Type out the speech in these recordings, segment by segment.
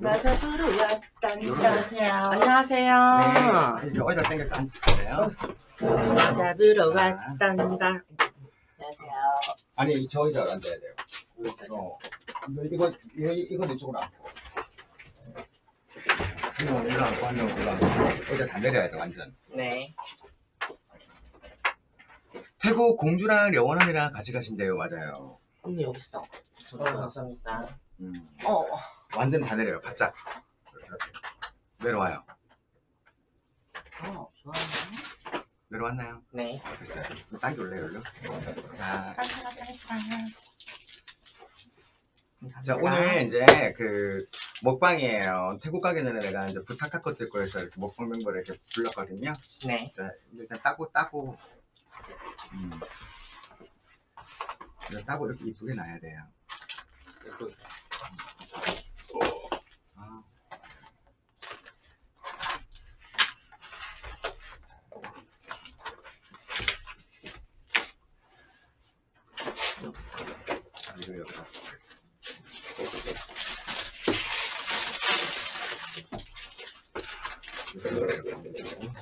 맞아 서로 왔단다 안녕하세요. 안녕하세요 네, 이제 의자 당겨서 앉으실래요? 잡으러 왔단다 안녕하세요 아니 저 의자 앉아야 돼요. 어. 이거 이거 이거 이쪽으로 앉고. 한명 올라가고 한 명 올라가고 의자 다 내려야 돼 완전. 네. 태국 공주랑 려원 언니랑 같이 가신대요 맞아요. 언니 여기 있어 저도 감사합니다. 음. 어 완전 다 내려요 바짝. 이렇게 내려와요. 어, 좋아요 내려왔나요? 네. 됐어요. 당겨올래요, 일로? 자, 자, 오늘 이제 그 먹방이에요. 태국 가기 전에 내가 이제 부탁할 것들 거에서 이렇게 먹방 멤버를 이렇게 불렀거든요. 네. 자, 일단 따고 따고, 음. 일단 따고 이렇게 이쁘게 놔야 돼요. 아. 이거 여기다. 이거 여기다.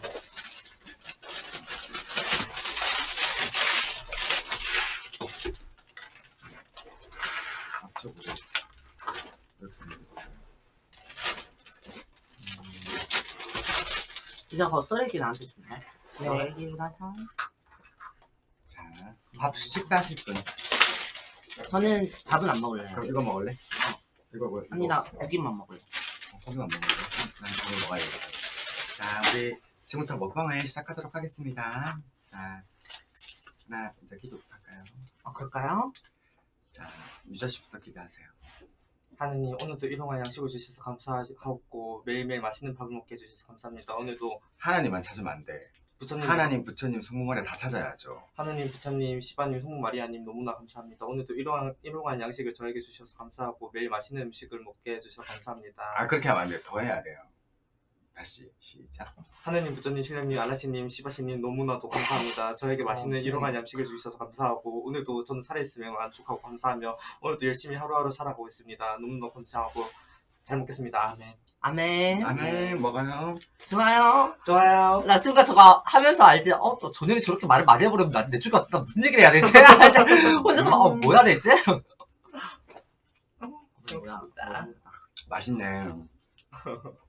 앞쪽으로 이렇게 이거 거 쓰레기 나한테 주네 네. 쓰레기라서 자, 밥 식사하실 분. 저는 밥은 안 먹을래요 그럼 이거 먹을래? 이거 뭐? 아니 나 고기만 먹을래 어, 고기만 먹을래? 난 고기 먹어야겠다. 자, 우리 지금부터 먹방을 시작하도록 하겠습니다. 자, 하나, 이제 기도 할까요? 어 그럴까요? 자, 유자 씨부터 기도하세요. 하느님 오늘도 일용할 양식을 주셔서 감사하고 매일매일 맛있는 밥을 먹게 해주셔서 감사합니다. 오늘도 하나님만 찾으면 안 돼. 부처님, 하나님, 부처님, 성모마리 다 찾아야죠. 하느님, 부처님, 시바님, 성모 마리아님 너무나 감사합니다. 오늘도 일용할, 일용할 양식을 저에게 주셔서 감사하고 매일 맛있는 음식을 먹게 해주셔서 감사합니다. 아, 그렇게 하면 안 돼요. 더 해야 돼요. 다시, 시작. 하느님, 부처님, 신령님, 아라시님, 시바시님 너무나도 감사합니다. 저에게 맛있는 어, 일용할 양식을 주셔서 감사하고 오늘도 저는 살아있으며 만족하고 감사하며 오늘도 열심히 하루하루 살아가고 있습니다. 너무너무 감사하고 잘 먹겠습니다. 아멘. 아멘 아멘, 먹어요. 좋아요 좋아요. 나 순간 저거 하면서 알지 어, 또 전현이 저렇게 말을 많이 해버리면 나내 쪽에 와서 나 무슨 얘기를 해야 되지? 혼자서 막, 어, 뭐 해야 되지? 고맙습니다. 맛있네.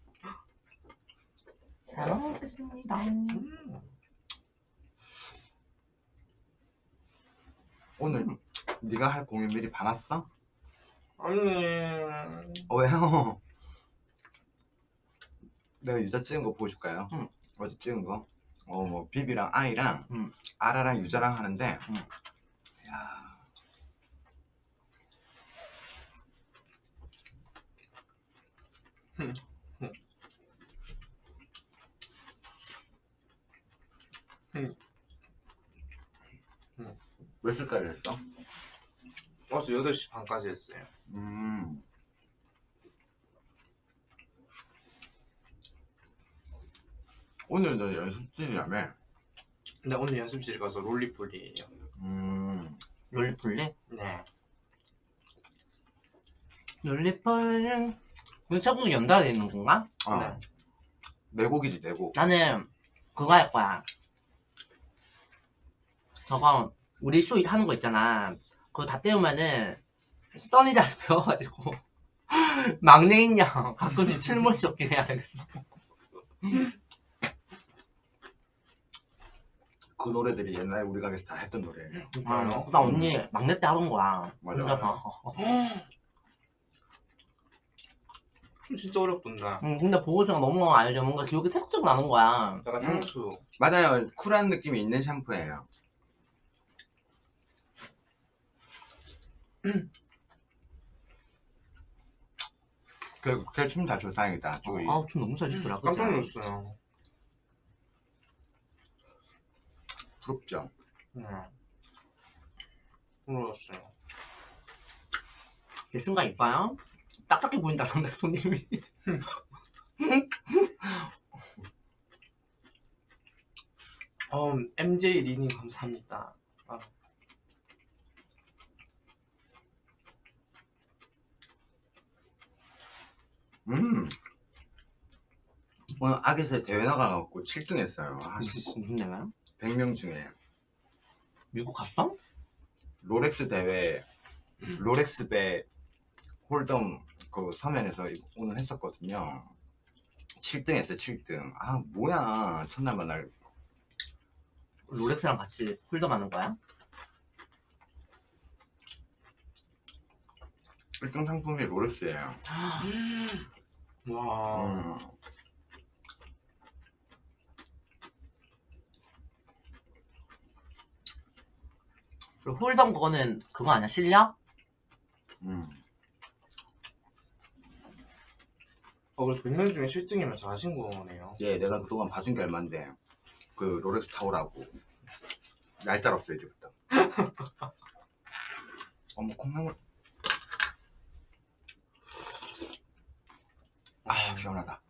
잘 먹겠습니다 음. 오늘 네가 할 공연 미리 봐놨어? 아니, 어, 왜요? 내가 유자 찍은 거 보여줄까요? 응. 어제 찍은 거? 어, 뭐, 비비랑 아이랑, 응. 아라랑 유자랑 하는데, 응. 야 몇 시까지 했어? 어제 8시 반까지 했어요. 음. 오늘 너 연습실이라며? 근데 오늘 연습실 가서 롤리폴이에요. 음. 롤리폴리? 네. 롤리폴 이거 세곡이 연달아 돼 있는 건가? 어. 네. 네 곡이지, 네 곡. 나는 그거 할 거야 저거 우리 쇼 하는 거 있잖아 그거 다 때우면은 써니 잘 배워가지고 막내 인 양 가끔씩 춤을 쫓긴 해야 되겠어 그 노래들이 옛날에 우리 가게에서 다 했던 노래. 아, 나 언니 막내 때 하던 거야 맞아, 혼자서 진짜 어렵던데. 응, 근데 보고서가 너무 알죠 뭔가 기억이 새록새록 나는 거야 약간 향수. 맞아요. 쿨한 느낌이 있는 샴푸예요. 그, 그춤잘 춰, 다행이다. 쪼이. 아우 춤 너무 잘 추더라 그치? 깜짝 놀랐어요. 부럽죠? 네. 놀랐어요. 제 순간 이뻐요? 딱딱해 보인다던데 손님이 어, MJ 리님 감사합니다. 음. 오늘 아기새 대회 나가갖고 7등 했어요. 아, 씨. 무슨, 무슨 대회야? 100명 중에. 미국 갔어? 롤렉스 대회, 롤렉스 배 홀덤 그 서면에서 오늘 했었거든요. 7등 했어요, 7등. 아, 뭐야. 첫날 만날. 롤렉스랑 같이 홀더 하는 거야? 1등 상품이 롤렉스예요. 와. 음. 그리고 홀덤 그거는 그거 아니야? 실력? 음. 어, 그래서 100명 중에 7등이면 잘하신 거네요. 예, 내가 그동안 봐준 게 얼만데. 그 롤렉스 타오라고. 날짜 없어, 이제부터. 어머, 콩나물. 시원하다.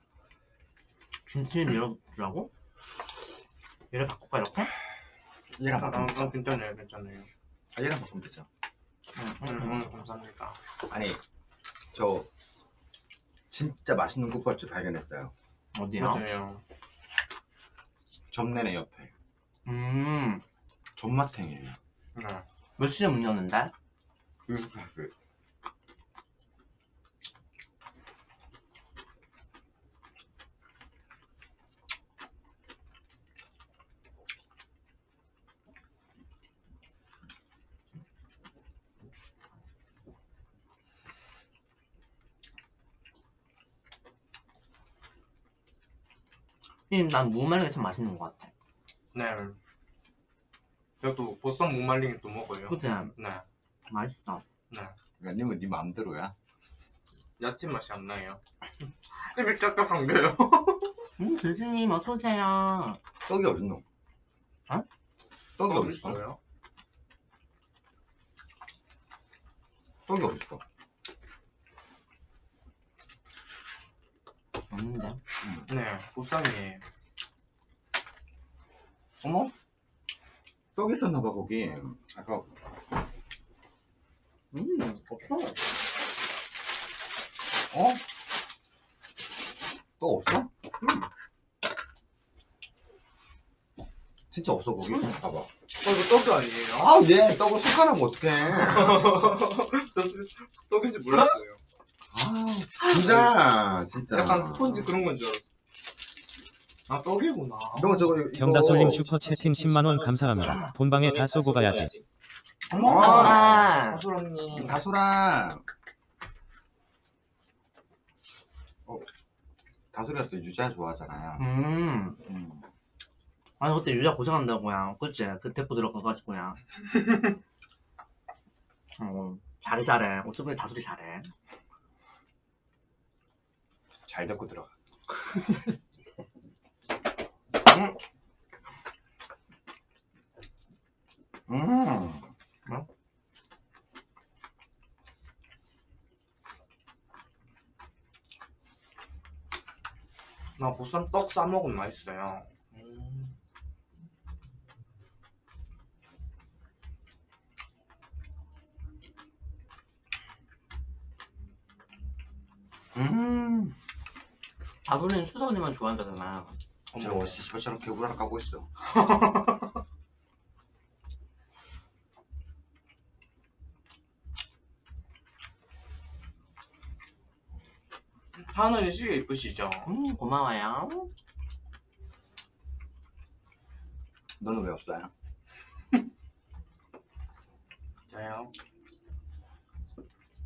김치는 이러라고? 얘를 바꿀까 이렇게? 얘랑 아, 바꾸면 아, 되죠? 괜찮네요, 괜찮네요. 아, 얘랑 바꾸면 되죠? 응, 음, 응, 음, 응. 감사합니다. 아니, 저 진짜 맛있는 국밥집 발견했어요. 어디야? 맞아요. 점내네 옆에. 음, 존맛탱이에요. 네. 몇 시에 문 여는데? 그 음, 난 무말랭이 참 맛있는 것 같아. 네. 저도 보쌈 무말랭이 또 먹어요. 그치? 네. 맛있어. 네. 야, 님은 네 마음대로야. 야채 맛이 안 나요. 입이 짭짭한데요. 음, 교수님 어서 오세요. 떡이 어딨노? 어? 떡이 어, 어딨어? 떡이 어딨어? 없는데? 네. 보쌈이에요. 어머? 떡이 있었나봐, 거기. 아까, 음, 없어. 어? 떡 없어? 음. 진짜 없어, 거기? 봐봐. 어, 이거 떡이 아니에요? 아, 얘 떡을 숟가락. 떡- 떡인지 몰랐어요. 아, 진짜, 진짜. 약간 스펀지 그런 건 줄 알았어. 아, 떡이구나. 너 저거, 이거. 경다솔님 슈퍼 채팅 10만원 감사합니다. 본방에 다 쏘고 가야지. 어머, 아. 아, 하소라님. 다소라. 어, 다소리가 또 유자 좋아하잖아요. 음. 음. 아니, 그때 유자 고생한다고야. 그치? 그 대포 들어가가지고야. 어, 잘해, 잘해. 어쩌면 다소리 잘해. 잘 데리고 들어가. 음. 음. 나 보쌈 떡 싸먹으면 맛있어요. 음. 음. 다소리는 수선이만 좋아한다잖아. 저 어머. 씨발처럼 개구리 하나 까고 있어. 하늘이 시계 이쁘시죠? 음, 고마워요. 너는 왜 없어요? 저요.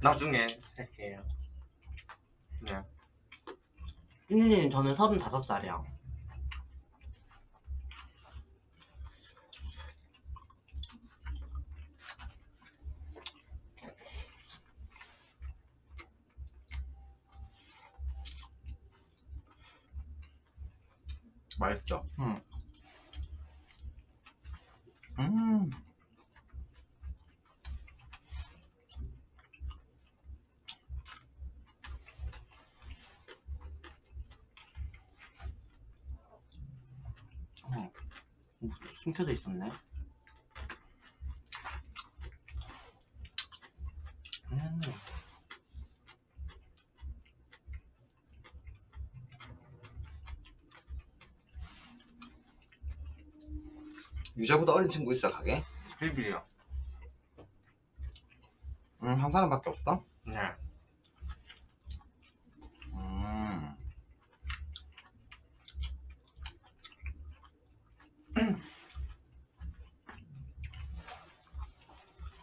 나중에 살게요. 네. 찐이님, 저는 35살이야. 맛있죠? 응. 음. 어. 숨겨져 있었네 음. 유자보다 어린 친구 있어 가게? 빌빌이요 음, 한 사람밖에 없어?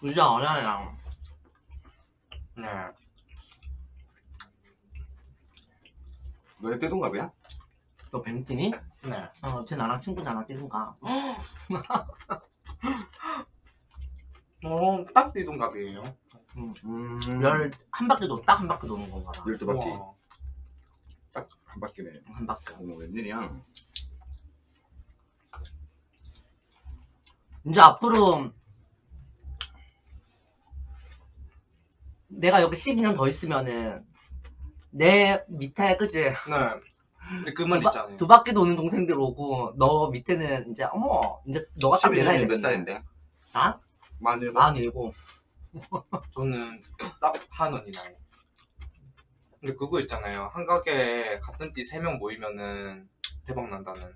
유자 어려요. 네. 너네 떼동갑이야? 너 뱀띠니? 네. 어, 쟤 나랑 친구잖아, 띠순가. 어, 딱 띠동갑이에요. 음. 열, 한 바퀴 도, 딱 한 바퀴 도는 건가 봐. 열두 바퀴. 딱 한 바퀴네 한 바퀴. 어머 웬일이야 이제 앞으로 내가 여기 12년 더 있으면은 내 밑에 그지 네. 근데 그말 바, 있잖아요. 두 바퀴 도는 동생들 오고 너 밑에는 이제 어머 이제 너가 딱내 나이 12년이 몇. 살인데? 나? 만일 만 일곱 저는 딱 한원이 나이. 근데 그거 있잖아요. 한 가게에 같은 띠 세 명 모이면은 대박 난다는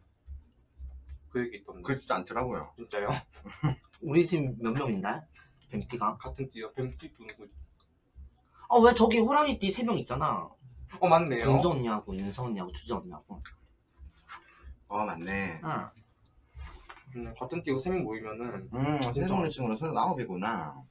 그 얘기 있던데. 그렇지 않더라고요 진짜요? 우리 지금 몇 명인데? 뱀띠가? 같은 띠요. 뱀띠도 누구? 아 왜 저기 호랑이띠 세 명 있잖아 어 맞네요. 공주 언니하고 윤서 언니하고 주주 언니하고 어 맞네 응. 음, 같은 띠가 세명 모이면은 음. 세종의 친구는 서른 아홉이구나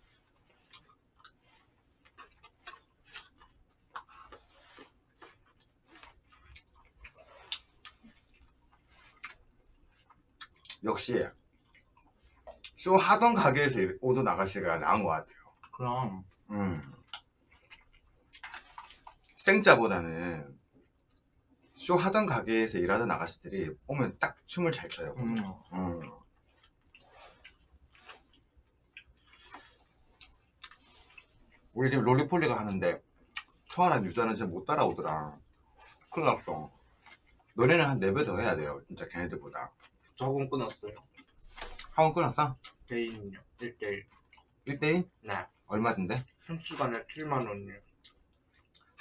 역시 쇼 하던 가게에서 오도 나가시가 나은 것 같아요 그럼 음. 생자보다는 쇼 하던 가게에서 일하던 아가씨들이 오면 딱 춤을 잘 춰요. 음. 음. 우리 지금 롤리폴리가 하는데 초아랑 유자는 진짜 못 따라오더라. 큰일 났어. 너네는 한 4배 더 해야 돼요. 진짜 걔네들보다. 저 학원 끊었어요. 학원 끊었어? 개인요. 1대1. 1대1? 네. 얼마던데? 한 시간에 7만 원이요.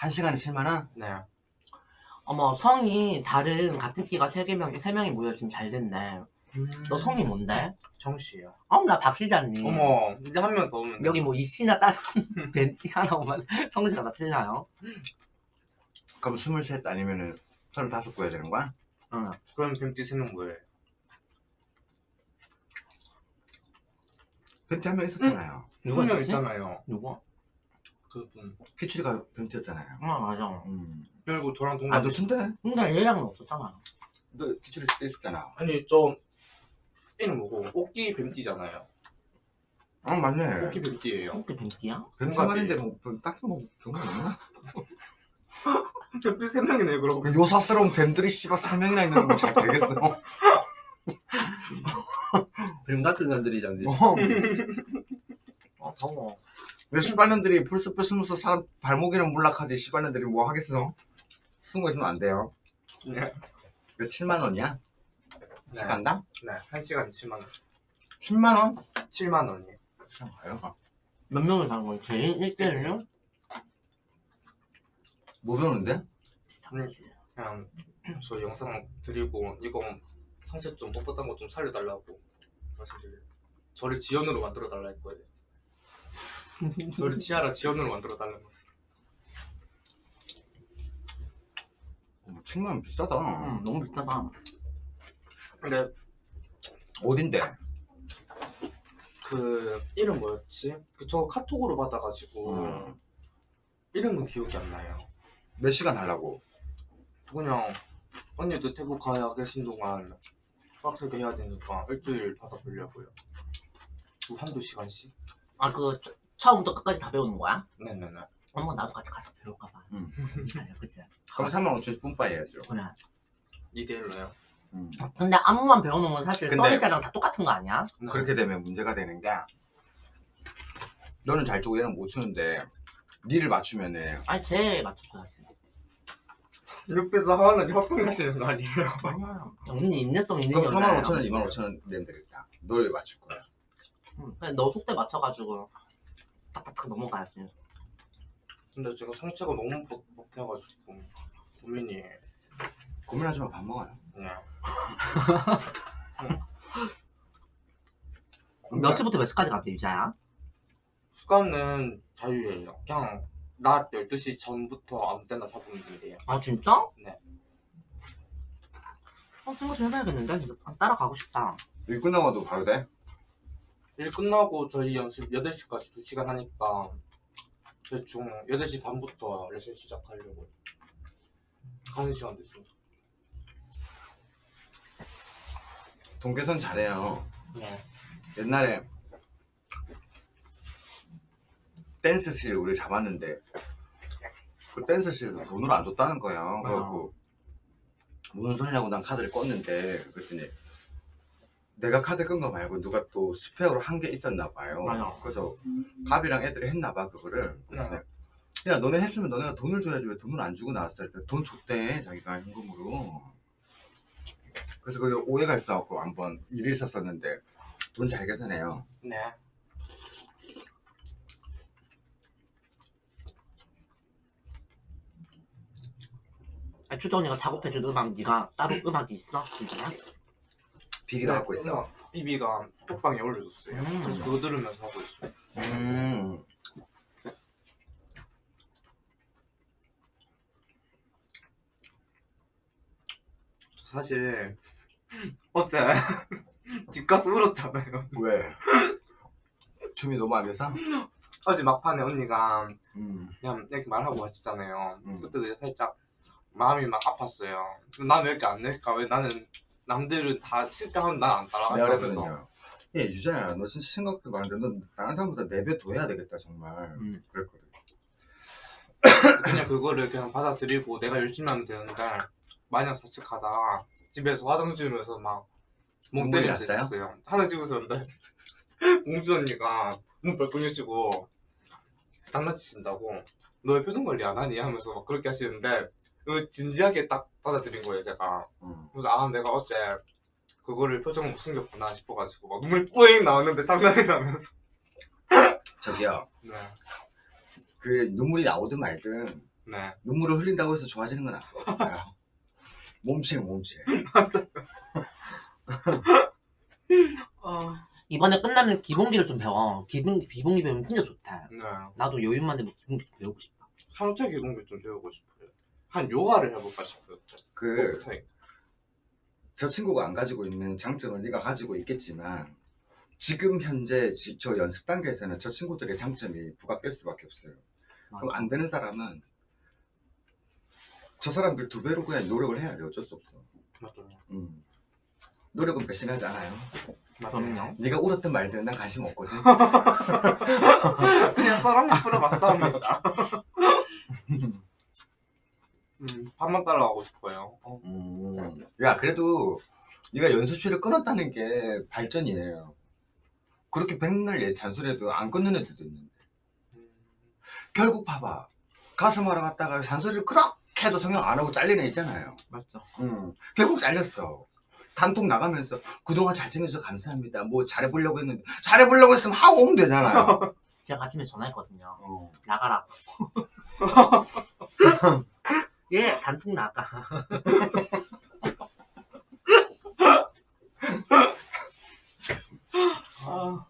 한 시간에 7만원? 네. 어머 성이 다른 같은 띠가 세 개명 세 명이 모여 지금 잘 됐네 너 성이 뭔데? 정씨요. 어 나 박시자님 어머, 이제 한 명 더 오면 여기 뭐 이씨나 다른 뱀띠 하나 오면 성씨가 다 틀려요? 그럼 23 아니면은 35 구해야 되는 거야? 응. 그럼 뱀띠 3명 뭐예요? 벤티 한 명 있었잖아요. 누가 한 명? 있잖아요. 누구? 그분. 피추리가 벤티였잖아요. 아 맞아 음. 그리고 저랑 동갑. 아, 너 튼데? 근데 얘랑은 없었잖아 너 피추리 때 있었잖아. 아니, 저, 이름 뭐고? 오끼 뱀띠잖아요. 어, 맞네. 오끼 뱀띠예요. 어떻게 뱀띠야? 벤티 동갑이. 말인데 뭐, 뭐 딱히 뭐, 좋은 거 없나? 뱀띠 3명이네요, 그러고. 그 요사스러운 뱀들이 씨발 3명이나 있는 거 잘 되겠어. 뱀 같은 년들이잖아 어. 어 더워 왜 시발년들이 풀숲에 숨어서 사람 발목에는 몰락하지 시발년들이 뭐 하겠어? 숨어 있으면 안 돼요. 네. 왜 7만 원이야? 네. 시간당? 네, 한 시간에 7만 원. 10만 원? 7만 원이에요. 가요. 몇 명을 사는 거야? 제일 1대1요? 뭐 배우는데? 비슷하지 그냥 저 영상 드리고 이거 성체 좀 뻣뻣한 거 좀 살려달라고 말씀드려요. 저를 지연으로 만들어 달라 할 거예요. 저를 티아라 지연으로 만들어 달라는. 어, 7만 원 비싸다. 응 너무 비싸다 근데 어딘데? 그 이름 뭐였지? 그 저 카톡으로 받아가지고 음. 이름은 기억이 안 나요. 몇 시간 하려고? 그냥 언니도 태국 가야 계신 동안 빡세게 해야 되니까 일주일 받아보려고요. 두 한두 시간씩. 아그 처음부터 끝까지 다 배우는 거야? 네네네. 어머 나도 같이 가서 배울까 봐 응. 아니야 그치? 그럼 3만 5천씩 뿜빠이 해야죠. 그래 2대1로요. 음. 근데 안무만 배워놓으면 사실 근데- 써니자랑 다 똑같은 거 아니야? 네. 그렇게 되면 문제가 되는 게 너는 잘 추고 얘는 못 추는데 니를 맞추면은 아니 쟤 맞춰줘야지 옆에서 하는 협동하시는 거 아니에요? 아니야 언니 인내성 있는 그럼 여자야 4만 5천 원, 2만 5천 원 내면 되겠다. 널왜 맞출 거야? 응, 그냥 너 속대 맞춰가지고 탁탁탁 넘어가야지 근데 제가 상체가 너무 뻑- 뻑해가지고 고민이 고민하지 마, 밥 먹어요. 네. 몇 시부터 몇 시까지 갔대 유자야? 시간은 자유예요. 그냥 낮 12시 전부터 아무 때나 잡으면 된대요. 아 진짜? 네. 어 생각 좀 해봐야겠는데 진짜 따라가고 싶다 일 끝나고도 바로 돼? 일 끝나고 저희 연습 8시까지 2시간 하니까 대충 8시 반부터 레슨 시작하려고 가는 시간 됐습니다. 동계선 잘해요. 네. 옛날에 댄스실 우리 잡았는데 그 댄스실에서 돈을 안 줬다는 거예요. 그래갖고 무슨 소리냐고 난 카드를 껐는데 그랬더니 내가 카드 끈 거 말고 누가 또 스페어로 한게 있었나 봐요. 맞아. 그래서 갑이랑 애들이 했나 봐 그거를. 그래서 야 너네 했으면 너네가 돈을 줘야지 왜 돈을 안 주고 나왔어? 했더니 돈 줬대 자기가 현금으로. 그래서 거기 오해가 있어갖고 한번 일이 있었었는데 돈 잘 계산해요. 네. 아, 추정 언니가 작업해준 음악 네가 따로 음악이 있어? 진짜야? 비비가 갖고 있어. 비비가 톡방에 올려줬어요. 음. 그래서 그거 들으면서 하고 있어요. 음. 사실 어제 집 가서 울었잖아요. 왜? 춤이 너무 안 돼서? 어제 막판에 언니가 음. 그냥 이렇게 말하고 하시잖아요. 음. 그때도 살짝 마음이 막 아팠어요. 난 왜 이렇게 안 낼까? 왜 나는 남들은 다 실패하면 난안 내가 따라간다 면서 그랬거든요. 예, 유자야, 너 진짜 생각도 많은데 너 다른 사람보다 4배 더 해야 되겠다, 정말. 음. 그랬거든. 그냥 그거를 그냥 받아들이고 내가 열심히 하면 되는데 마냥 자책하다가 집에서 화장 지으면서 막멍 났어요? 있었어요. 화장 지우면서 공주 언니가 눈 벌컥 여시고 장난치신다고 너왜 표정 관리 안 하니? 하면서 막 그렇게 하시는데 이거 진지하게 딱 받아들인 거예요 제가 음. 그래서 아 내가 어제 그거를 표정을 숨겼구나 싶어가지고 막 눈물 뿌잉 나왔는데 장난이라면서 저기요, 네, 그 눈물이 나오든 말든 네. 눈물을 흘린다고 해서 좋아지는 건 없어요. 몸치는 몸치. 아, 이번에 끝나면 기본기를 좀 배워 기본, 기본기 배우면 진짜 좋다 네. 나도 여유만 되면 기본기 좀 배우고 싶다 상체 기동기 좀 배우고 싶어요. 한 요가를 해볼까 싶어요. 그. 저 친구가 안 가지고 있는 장점을 네가 가지고 있겠지만, 지금 현재 지- 저 연습 단계에서는 저 친구들의 장점이 부각될 수밖에 없어요. 그럼 맞아. 안 되는 사람은 저 사람들 두 배로 그냥 노력을 해야 돼. 어쩔 수 없어. 맞아요. 음. 노력은 배신하지 않아요. 그럼요 네가 울었든 말든 난 관심 없거든. 그냥 사랑을 풀어봤어 합니다. 음, 밥만 따라 가고 싶어요. 어. 음. 야 그래도 네가 연습실을 끊었다는 게 발전이에요. 그렇게 백날 얘 잔소리해도 안 끊는 애들도 있는데 음, 결국 봐봐 가슴 하러 갔다가 잔소리를 그렇게 해도 성형 안 하고 잘리는 애 있잖아요. 맞죠 음. 결국 잘렸어. 단톡 나가면서 그동안 잘 지내줘서 감사합니다. 뭐 잘해보려고 했는데 잘해보려고 했으면 하고 오면 되잖아요. 제가 아침에 전화했거든요 어. 나가라고 예 단톡 나가 아,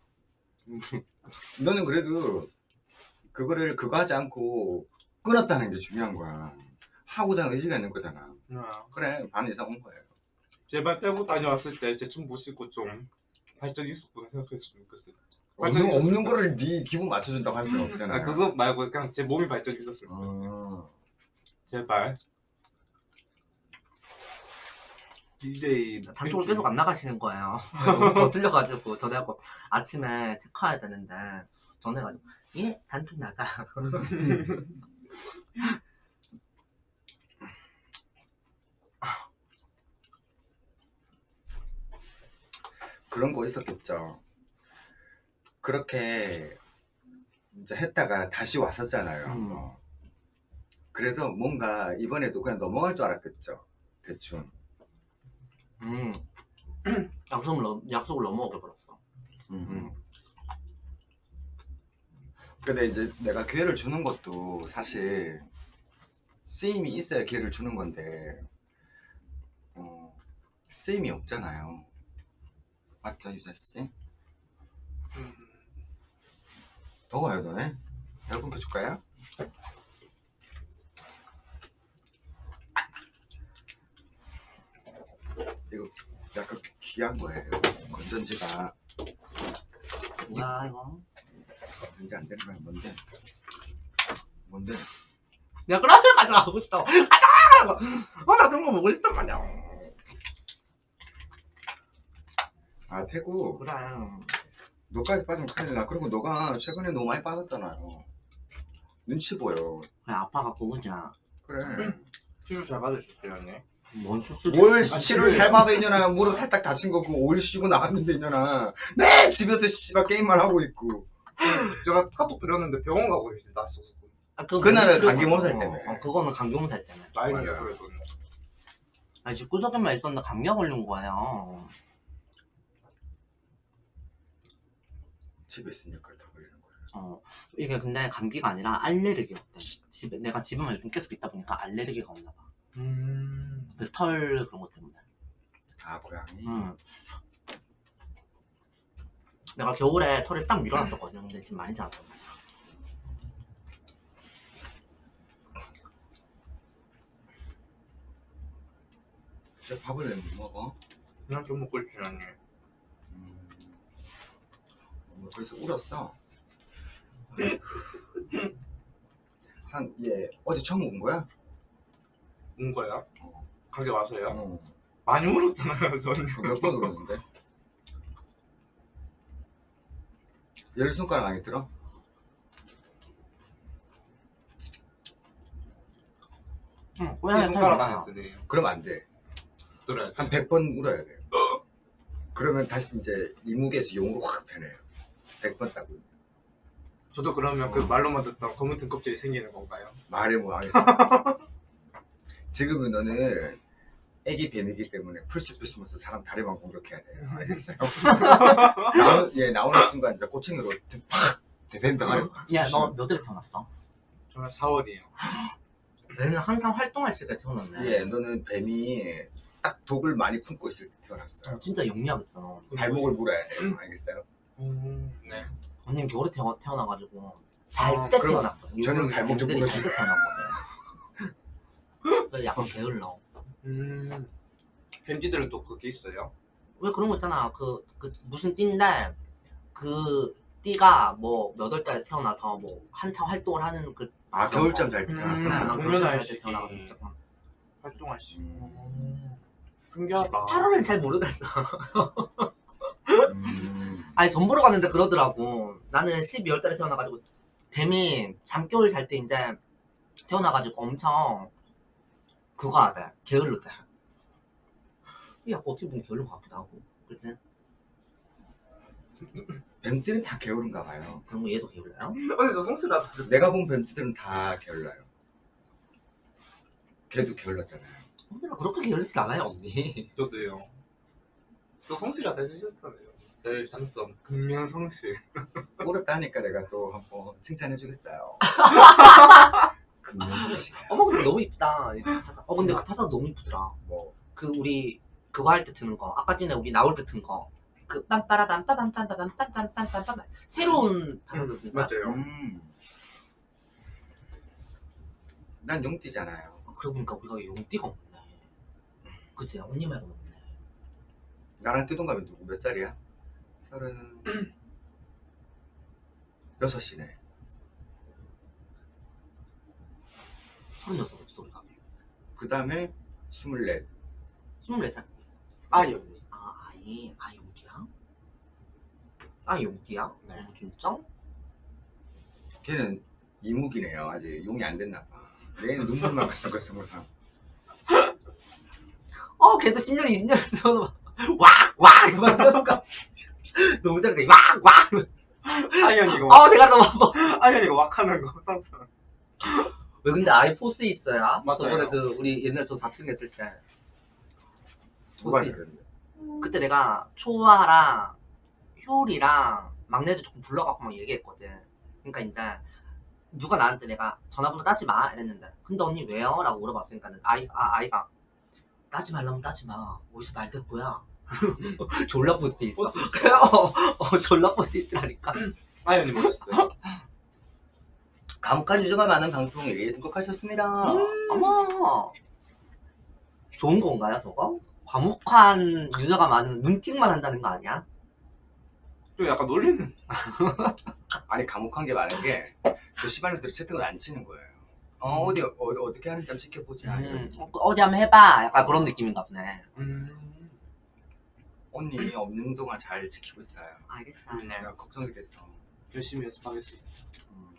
너는 그래도 그거를 그거 하지 않고 끊었다는 게 중요한 거야. 하고자 의지가 있는 거잖아. 네. 그래 반 이상 온 거예요. 제발 떼고 다녀왔을 때 제춤 보시고 좀 발전 있었구나 생각했으면 좋겠어요. 없는, 발전이 없는 있었으면 거를 네 기분 맞춰준다고 할 수는 없잖아. 아, 그거 말고 그냥 제 몸이 발전이 있었으면 좋겠어요. 어. 제발. DJ 단톡을 계속 안 나가시는 거예요 거슬려가지고 전화하고 아침에 체크해야 되는데 전화해가지고 예 단톡 나가 그런 거 있었겠죠. 그렇게 이제 했다가 다시 왔었잖아요. 음. 어. 그래서 뭔가 이번에도 그냥 넘어갈 줄 알았겠죠. 대충. 음 약속을, 넘, 약속을 넘어오게 버렸어 음. 근데 이제 내가 기회를 주는 것도 사실 쓰임이 있어야 기회를 주는 건데 어, 쓰임이 없잖아요. 맞죠 유자 씨? 음, 더워요 너네? 에어컨 켜줄까요? 이거 약간 귀한 거예요. 건전지가. 뭐야 이거? 이제 안 되는 거야 뭔데? 뭔데? 내가 그러면 가져가고 싶다고 가자! 어나 그런 거 먹고 싶단 말이야. 아 태구. 그래. 너까지 빠지면 큰일 나. 그리고 너가 최근에 너무 많이 빠졌잖아요. 눈치 보여. 그래 아빠가 보고자 그래. 치료 잘 받으셨어요 언니? 뭔 수술 뭘 치료를 잘 받아 있냐나 무릎 살짝 다친 거고 올 쉬고 나왔는데 있냐나 네! 집에서 씨발 게임만 하고 있고. 제가 카톡 드렸는데 병원 가고 계신 낯서서. 아, 그거 그날은 감기 몸살. 때문에. 어, 그거는 감기 몸살 때문에 맞아요. 그래도. 아니 집구석에만 있었는데 감기가 걸린 거예요. 집에 있으니까 다 걸리는 거야 어 이게 근데 감기가 아니라 알레르기였대. 집에 내가 집에만 요즘 계속 있다 보니까 알레르기가 없나 봐. 음... 그 털 그런 것 때문에 아 고양이 응. 내가 겨울에 털을 싹 밀어놨었거든 근데 지금 많이 자랐단 말이야 진짜 밥을 왜 못 먹어? 그냥 좀 먹고 있지 언니 음, 뭐 그래서 울었어 한예 어제 처음 온 거야? 온 거야? 어. 가게 와서요? 어. 많이 울었잖아요 저는 몇번 울었는데 열 손가락 안에 들어? 응이 고양이 손가락 털 안에 드네요 그러면 안돼 들어야 돼한 100번 울어야 돼요 그러면 다시 이제 이무게에서 용으로 확 되네요 100번 따고 저도 그러면 어. 그 말로만 듣던 검은 등껍질이 생기는 건가요? 말을 못 하겠어 지금은 너는 애기 뱀이기 때문에 풀숲풀숲면서 사람 다리만 공격해야 돼요 알겠어요? 나오, 예, 나오는 순간 이제 꼬챙이로 팍 대밴드 가려 야너 몇 월에 태어났어? 저는 4월이에요 얘는 항상 활동할 시기에 태어났네 예, 너는 뱀이 딱 독을 많이 품고 있을 때 태어났어요. 어, 진짜 영리하겠다 너. 발목을 물어야 돼요. 알겠어요? 음... 네 언니는 겨울에 태어, 태어나가지고 잘 아, 때 그럼 태어났거든 저는 발목 좀 뱀들이 물어줘. 잘때 태어났거든 그래서 약간 게을러. 음... 뱀지들은 또 그게 있어요? 왜 그런 거 있잖아. 그, 그 무슨 띠인데 그 띠가 뭐몇월 달에 태어나서 뭐 한참 활동을 하는 그 아, 겨울잠 잘 때. 음, 공연할 때 조금. 활동할 수 음. 신기하다. 8월은 잘 모르겠어. 음, 아니 전 보러 갔는데 그러더라고. 나는 12월 달에 태어나가지고 뱀이 잠겨울 잘 때 이제 태어나가지고 엄청 그거 하대 게을르대 약간 어떻게 보면 게을른 것 같기도 하고 그치? 뱀들은 다 게으른가 봐요. 그런 거 얘도 게을러요? 언니 저 성실하다 진짜 내가 본 뱀들은 다 게을러요. 걔도 게을렀잖아요. 근데 나 그렇게 게을르진 않아요 언니 저도요 또 성실하다 해주셨잖아요 제일 장점 근면 성실 울었다 하니까 내가 또 한번 칭찬해 주겠어요. 금연솜씨. 어머 근데 너무 이쁘다. 파사. 어 근데 그 파사 너무 이쁘더라. 뭐, 그 우리 그거 할 때 트는 거. 아까 전에 우리 나올 때 튼 거. 그 빰빠라밤 빠밤빰빠밤 빰빰빰빰빰. 새로운 파사도 음, 맞아요. 음. 난 용띠잖아요. 그러고 보니까 우리가 용띠가 없네. 그치? 언니 말고 없네. 나랑 띠동갑이 누구 몇 살이야? 서른 여섯이네. 서른여섯 없어 우리가 그 다음에 스물넷. 스물네 살 아이 언니 아 아이 아 용띠야? 아 용띠야? 네. 어, 진짜? 걔는 이묵이네요. 아직 용이 안 됐나 봐. 얘는 눈물만 갔을 거 스물 살. 어 걔도 10년 20년 전에 왁왁 이러니까 너무 잘해 왁 왁 아이 언니가 와, 어 내가 너무 아파 아이 언니가 왁 하는 거 상상 왜 근데 아이 포스 있어야? 맞아요. 저번에 그 우리 옛날에 저 4층 했을 때 누가 포스 그랬는데? 그때 내가 초아랑 효리랑 막내들 조금 불러갖고 막 얘기했거든. 그러니까 이제 누가 나한테 내가 전화번호 따지 마 이랬는데 근데 언니 왜요? 라고 물어봤으니까 아이, 아, 아이가 따지 말라면 따지 마 어디서 말 듣고야 졸라 포스 있어. 포스 있어. 어, 어, 졸라 포스 있더라니까. 아이 언니 멋있어요. 과묵한 유저가 많은 방송 일일이 등록하셨습니다. 어머. 좋은 건가요, 저거? 과묵한 유저가 많은 눈팅만 한다는 거 아니야? 좀 약간 놀리는. 아니 과묵한 게 많은 게 저 시발년들이 채팅을 안 치는 거예요. 어 어디 어, 어떻게 하는지 한번 지켜보자. 음, 어, 어디 한번 해봐. 약간 그런 느낌인가 보네. 음. 언니 없는 동안 잘 지키고 있어요. 알겠어. 내가 걱정이 됐어. 열심히 연습하겠습니다. 음,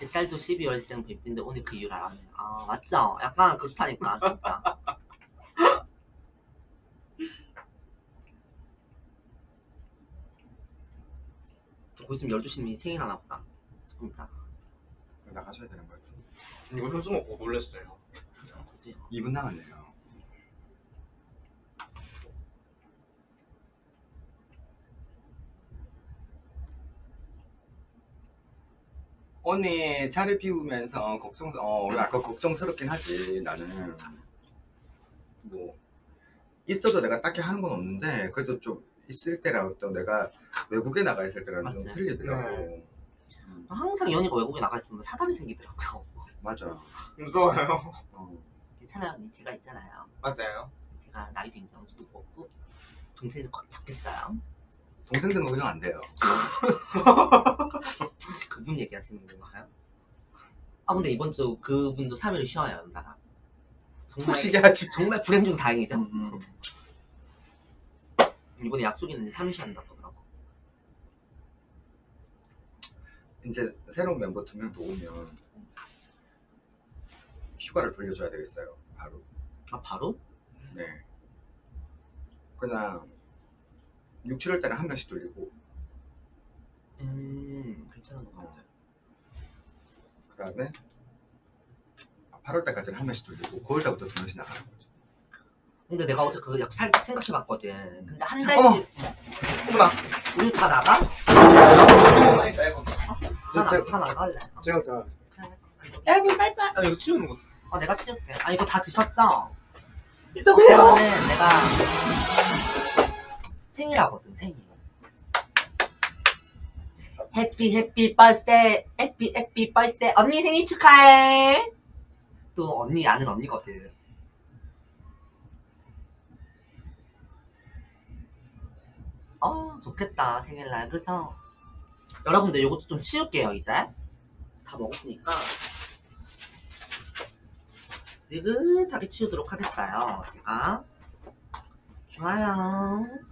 제 딸도 12월생 뵙인데 오늘 그 이유를 알았네. 아, 맞죠? 약간 그렇다니까, 진짜. 곧 있으면 12시면 생일 하나 보다. 조금 있다. 나가셔야 되는 거예요. 이거 현수 먹고 놀랬어요. 저도요. 2분 남았네요. 언니 차를 비우면서 걱정 어 약간 걱정스럽긴 하지 나는 뭐 있어도 내가 딱히 하는 건 없는데 그래도 좀 있을 때랑 또 내가 외국에 나가 있을 때랑 좀 맞지? 틀리더라고 네. 음, 항상 연이가 외국에 나가 있으면 사담이 생기더라고요. 맞아 무서워요. 어. 괜찮아요, 언니. 제가 있잖아요. 맞아요. 제가 나이도 인정 좀 먹고 동생을 꽉 잡겠어요. 동생들은 걱정 안 돼요. 혹시 그분 얘기하시는 건가요? 아 근데 이번 주 그분도 3일 쉬어요 연달아 정말 푹 쉬게 하지. 정말 불행 중 다행이죠. 음. 이번에 약속 있는데 3일 쉬한다고 하더라고. 이제 새로운 멤버 두 명 더 오면 휴가를 돌려줘야 되겠어요 바로. 아 바로? 네. 그냥 6, 7월 달에 한 명씩 돌리고 음 괜찮은 것 같아요 그 다음에 8월 달까지는 한 명씩 돌리고 9월 달부터 두 명씩 나가는 거죠 근데 내가 어제 그거 약 살짝 생각해봤거든 근데 한 달씩 어머나. 우리 다 나가? 너무 거기 다, 나, 다 나갈래 제가 제가. 그래. 에이 빨빨. 아 이거 치우는 거. 어 내가 치울게 아 이거 다 드셨죠? 이따 그러면은 내가 생일하거든 생일. 해피 해피 버스데이 해피 해피 버스데이 언니 생일 축하해. 또 언니 아는 언니거든. 어 좋겠다 생일날. 그죠? 여러분들 요것도 좀 치울게요 이제. 다 먹었으니까. 느긋하게 치우도록 하겠어요 제가. 좋아요